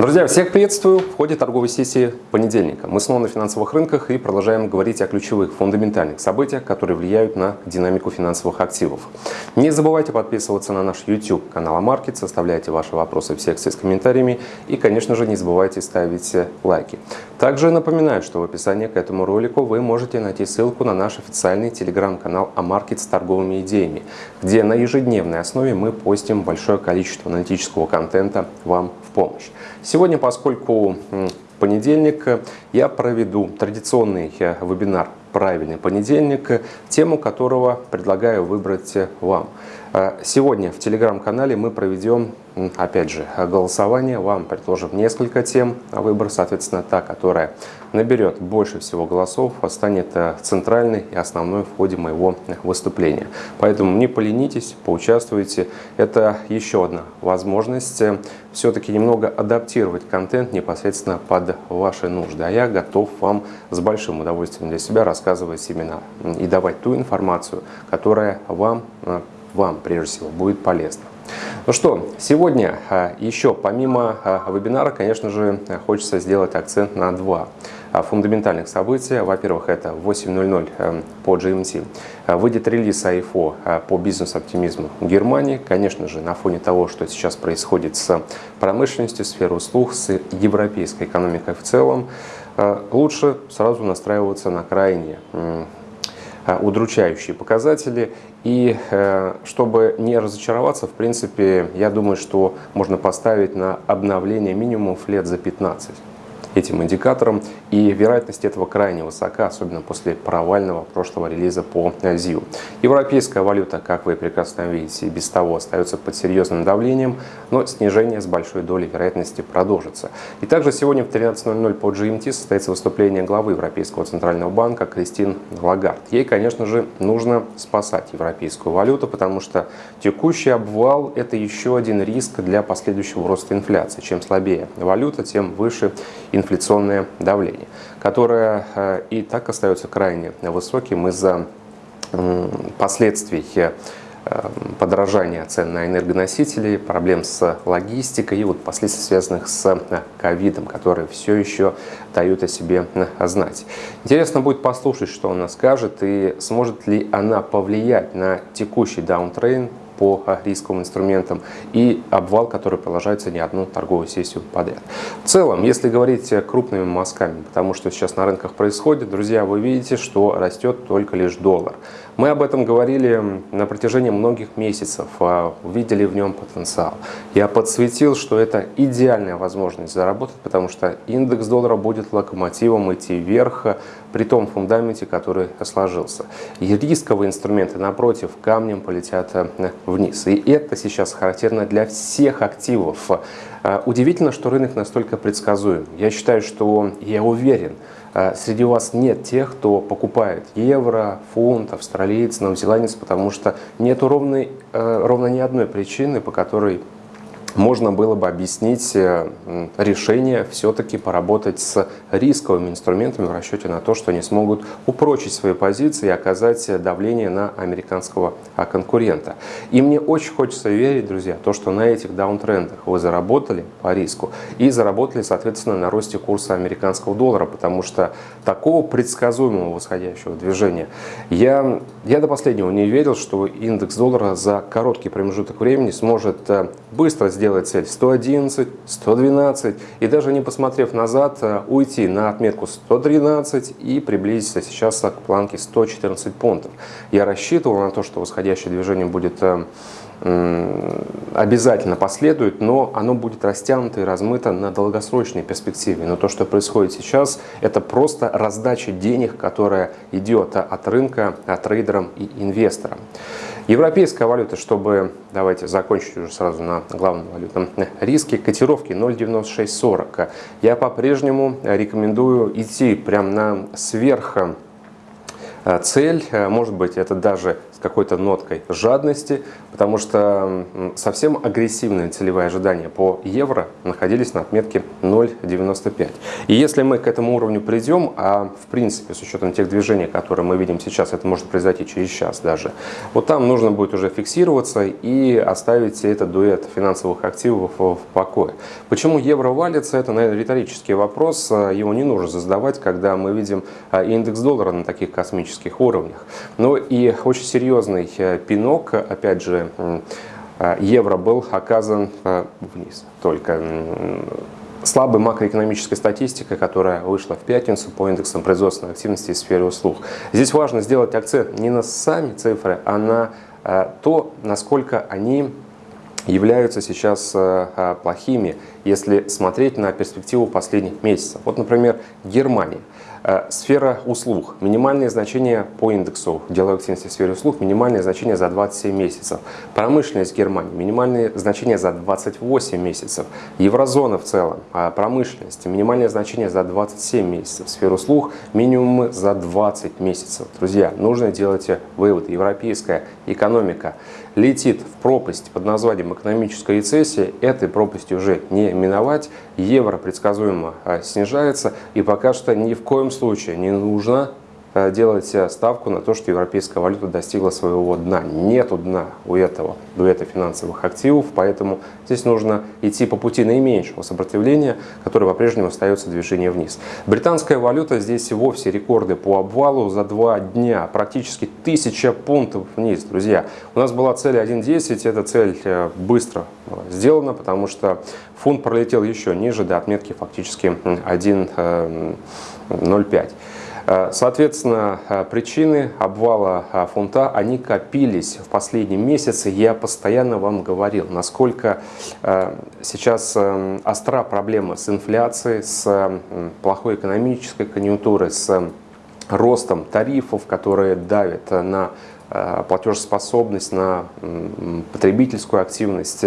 Друзья, всех приветствую в ходе торговой сессии понедельника. Мы снова на финансовых рынках и продолжаем говорить о ключевых фундаментальных событиях, которые влияют на динамику финансовых активов. Не забывайте подписываться на наш YouTube канал Амаркет, составляйте ваши вопросы в секции с комментариями и, конечно же, не забывайте ставить лайки. Также напоминаю, что в описании к этому ролику вы можете найти ссылку на наш официальный телеграм-канал Амаркет с торговыми идеями, где на ежедневной основе мы постим большое количество аналитического контента вам помощь. Сегодня, поскольку понедельник, я проведу традиционный э, вебинар «Правильный понедельник», тему которого предлагаю выбрать вам. Э, сегодня в телеграм-канале мы проведем опять же, голосование. Вам предложим несколько тем на выбор. Соответственно, та, которая наберет больше всего голосов, станет э, центральной и основной в ходе моего выступления. Поэтому не поленитесь, поучаствуйте. Это еще одна возможность э, все-таки немного адаптировать контент непосредственно под ваши нужды. А я готов вам с большим удовольствием для себя рассказывать именно и давать ту информацию, которая вам, вам прежде всего будет полезна. Ну что, сегодня а, еще помимо а, вебинара, конечно же, хочется сделать акцент на два а, фундаментальных события. Во-первых, это в 8.00 эм, по GMT выйдет релиз АИФО по бизнес-оптимизму Германии. Конечно же, на фоне того, что сейчас происходит с промышленностью, сферой услуг, с европейской экономикой в целом, лучше сразу настраиваться на крайне Э, удручающие показатели. И э, чтобы не разочароваться, в принципе, я думаю, что можно поставить на обновление минимум лет за 15 этим индикатором. И вероятность этого крайне высока, особенно после провального прошлого релиза по ЗИУ. Европейская валюта, как вы прекрасно видите, без того остается под серьезным давлением, но снижение с большой долей вероятности продолжится. И также сегодня в 13.00 по GMT состоится выступление главы Европейского центрального банка Кристин Лагард. Ей, конечно же, нужно спасать европейскую валюту, потому что текущий обвал – это еще один риск для последующего роста инфляции. Чем слабее валюта, тем выше инфляция инфляционное давление, которое э, и так остается крайне высоким из-за последствий э, подорожания цен на энергоносители, проблем с логистикой и вот последствий, связанных с э, ковидом, которые все еще дают о себе знать. Интересно будет послушать, что она скажет и сможет ли она повлиять на текущий даунтрейн по рисковым инструментам и обвал, который продолжается не одну торговую сессию подряд. В целом, если говорить крупными мазками, потому что сейчас на рынках происходит, друзья, вы видите, что растет только лишь доллар. Мы об этом говорили на протяжении многих месяцев, а, видели в нем потенциал. Я подсветил, что это идеальная возможность заработать, потому что индекс доллара будет локомотивом идти вверх при том фундаменте, который сложился. И рисковые инструменты, напротив, камнем полетят э, вниз. И это сейчас характерно для всех активов. А, удивительно, что рынок настолько предсказуем. Я считаю, что я уверен, среди вас нет тех, кто покупает евро, фунт, австралиец, новозеландец, потому что нет ровно, э, ровно ни одной причины, по которой можно было бы объяснить э, решение все-таки поработать с рисковыми инструментами в расчете на то, что они смогут упрочить свои позиции и оказать давление на американского а, конкурента. И мне очень хочется верить, друзья, то, что на этих даунтрендах вы заработали по риску и заработали, соответственно, на росте курса американского доллара, потому что такого предсказуемого восходящего движения я, я до последнего не верил, что индекс доллара за короткий промежуток времени сможет э, быстро сделать сделать цель 111, 112 и даже не посмотрев назад, э, уйти на отметку 113 и приблизиться сейчас к планке 114 пунктов. Я рассчитывал на то, что восходящее движение будет э, обязательно последует, но оно будет растянуто и размыто на долгосрочной перспективе. Но то, что происходит сейчас, это просто раздача денег, которая идет от рынка, от трейдерам и инвесторам. Европейская валюта, чтобы, давайте закончить уже сразу на главном валютном риске, котировки 0,9640. Я по-прежнему рекомендую идти прямо на сверх э, цель, э, может быть это даже какой-то ноткой жадности, потому что совсем агрессивные целевые ожидания по евро находились на отметке 0,95. И если мы к этому уровню придем, а в принципе с учетом тех движений, которые мы видим сейчас, это может произойти через час даже, вот там нужно будет уже фиксироваться и оставить этот дуэт финансовых активов в покое. Почему евро валится, это, наверное, риторический вопрос, его не нужно задавать, когда мы видим а, индекс доллара на таких космических уровнях. Но и очень серьезный э, пинок, опять же, э, евро был оказан э, вниз только слабой макроэкономической статистикой, которая вышла в пятницу по индексам производственной активности в сфере услуг. Здесь важно сделать акцент не на сами цифры, а на то, насколько они являются сейчас плохими, если смотреть на перспективу последних месяцев. Вот, например, Германия. Э, сфера услуг. Минимальное значение по индексу деловой активности в сфере услуг. Минимальное значение за 27 месяцев. Промышленность Германии. Минимальное значение за 28 месяцев. Еврозона в целом. А промышленность. Минимальное значение за 27 месяцев. Сфера услуг. Минимумы за 20 месяцев. Друзья, нужно делать вывод. Европейская экономика летит в пропасть под названием экономическая рецессия. Этой пропасти уже не миновать. Евро предсказуемо а, снижается. И пока что ни в коем случае не нужно делать э, ставку на то, что европейская валюта достигла своего дна. Нету дна у этого дуэта финансовых активов, поэтому здесь нужно идти по пути наименьшего сопротивления, которое по-прежнему остается движение вниз. Британская валюта здесь вовсе рекорды по обвалу за два дня, практически тысяча пунктов вниз, друзья. У нас была цель 1.10, эта цель э, быстро сделана, потому что фунт пролетел еще ниже до отметки фактически 1.05. Э, соответственно, э, причины обвала э, фунта, они копились в последние месяцы. Я постоянно вам говорил, насколько сейчас остра проблема с инфляцией, с плохой экономической конъюнктурой, с ростом тарифов, которые давят на платежеспособность, на потребительскую активность,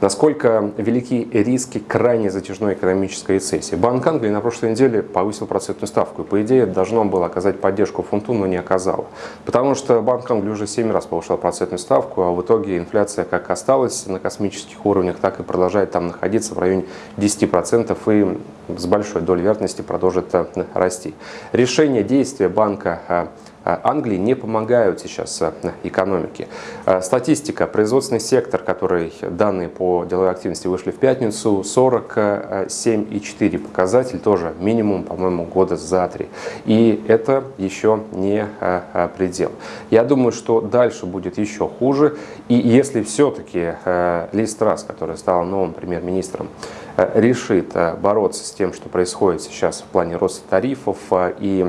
насколько велики риски крайне затяжной экономической рецессии. Банк Англии на прошлой неделе повысил процентную ставку, по идее должно было оказать поддержку фунту, но не оказало. Потому что Банк Англии уже 7 раз повышал процентную ставку, а в итоге инфляция как осталась на космических уровнях, так и продолжает там находиться в районе 10% и с большой долей вероятности продолжит э, расти. Решение действия банка э, Англии не помогают сейчас э, экономике. А, статистика, производственный сектор, который данные по деловой активности вышли в пятницу, 47,4 показатель, тоже минимум, по-моему, года за три. И это еще не предел. Я думаю, что дальше будет еще хуже. И если все-таки Ли Страс, которая стала новым премьер-министром, решит бороться с тем, что происходит сейчас в плане роста тарифов и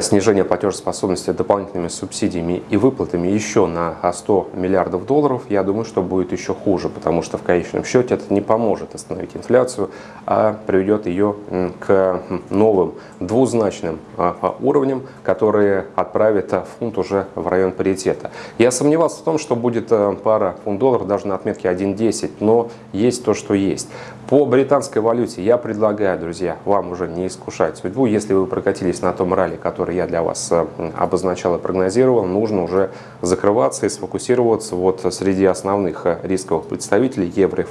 снижение платежеспособности дополнительными субсидиями и выплатами еще на 100 миллиардов долларов, я думаю, что будет еще хуже, потому что в конечном счете это не поможет остановить инфляцию, а приведет ее к новым двузначным а, а, уровням, которые отправят а, фунт уже в район паритета. Я сомневался в том, что будет пара фунт-доллар даже на отметке 1.10, но есть то, что есть. По британской валюте я предлагаю, друзья, вам уже не искушать судьбу. Если вы прокатились на том ралли, который я для вас э, обозначал и прогнозировал, нужно уже закрываться и сфокусироваться вот среди основных э, рисковых представителей евро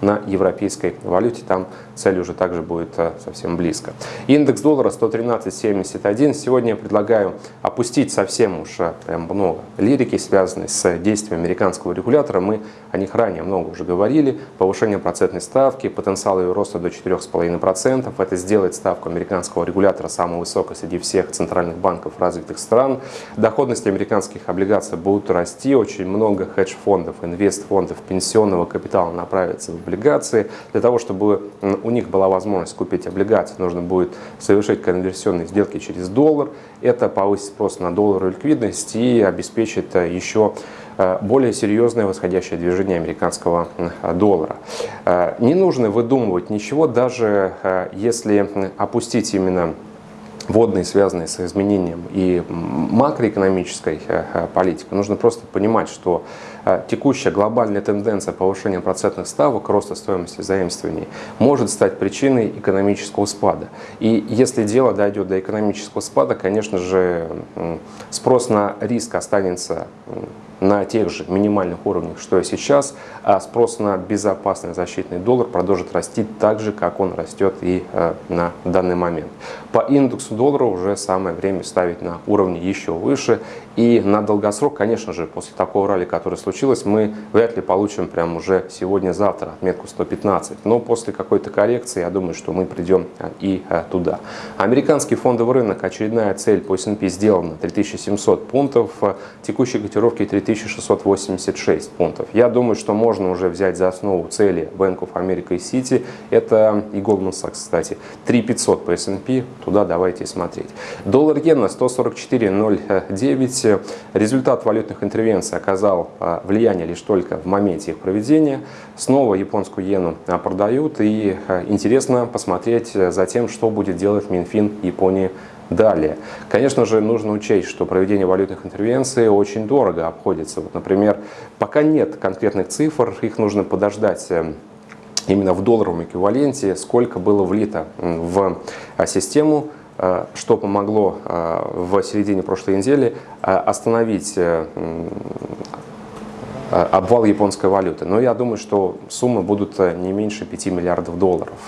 на европейской валюте. Там цель уже также будет э, совсем близко. Индекс доллара 113.71. Сегодня я предлагаю опустить совсем уж прям много лирики, связанной с действием американского регулятора. Мы о них ранее много уже говорили. Повышение процентной ставки, потенциал ее роста до 4,5%. Это сделает ставку американского регулятора самой высокой среди всех центральных банков развитых стран. Доходности американских облигаций будут расти. Очень много хедж-фондов, инвест-фондов, пенсионного капитала направится в облигации. Для того, чтобы у них была возможность купить облигации, нужно будет совершить конверсионные сделки через доллар. Это повысит спрос на доллар и ликвидность и обеспечит э, еще э, более серьезное восходящее движение американского доллара. Э, не нужно выдумывать ничего, даже если опустить именно водные, связанные с изменением и макроэкономической э, э, политики, нужно просто понимать, что э, текущая глобальная тенденция повышения процентных ставок, роста стоимости заимствований, может стать причиной экономического спада. И если дело дойдет до экономического спада, конечно же, спрос на риск останется на тех же минимальных уровнях, что и сейчас, а спрос на безопасный защитный доллар продолжит расти так же, как он растет и э, на данный момент. По индексу доллара уже самое время ставить на уровни еще выше. И на долгосрок, конечно же, после такого ралли, которое случилось, мы вряд ли получим прямо уже сегодня-завтра отметку 115. Но после какой-то коррекции, я думаю, что мы придем э, и э, туда. Американский фондовый рынок, очередная цель по S&P сделана 3700 пунктов, текущие котировки 3000 1686 пунктов. Я думаю, что можно уже взять за основу цели Bank of America и City. Это и Goldman Sachs, кстати. 3500 по S&P, туда давайте смотреть. Доллар-иена 144.09. Результат валютных интервенций оказал а, влияние лишь только в моменте их проведения. Снова японскую иену а, продают. И а, интересно посмотреть за тем, что будет делать Минфин Японии Далее, конечно же, нужно учесть, что проведение валютных интервенций очень дорого обходится. Вот, например, пока нет конкретных цифр, их нужно подождать э, именно в долларовом эквиваленте, сколько было влито в э, систему, э, что помогло в середине прошлой недели остановить обвал японской валюты. Но я думаю, что суммы будут не меньше 5 миллиардов долларов.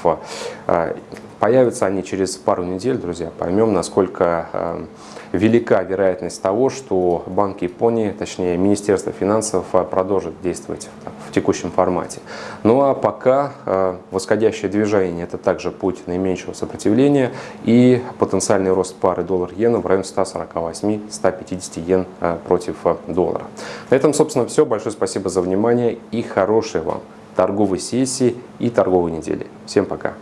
Появятся они через пару недель, друзья. Поймем, насколько э, велика вероятность того, что Банк Японии, точнее Министерство финансов, э, продолжит действовать в текущем формате. Ну а пока э, восходящее движение – это также путь наименьшего сопротивления и потенциальный рост пары доллар-иена в районе 148-150 йен против доллара. На этом, собственно, все. Большое спасибо за внимание и хорошей вам торговой сессии и торговой недели. Всем пока!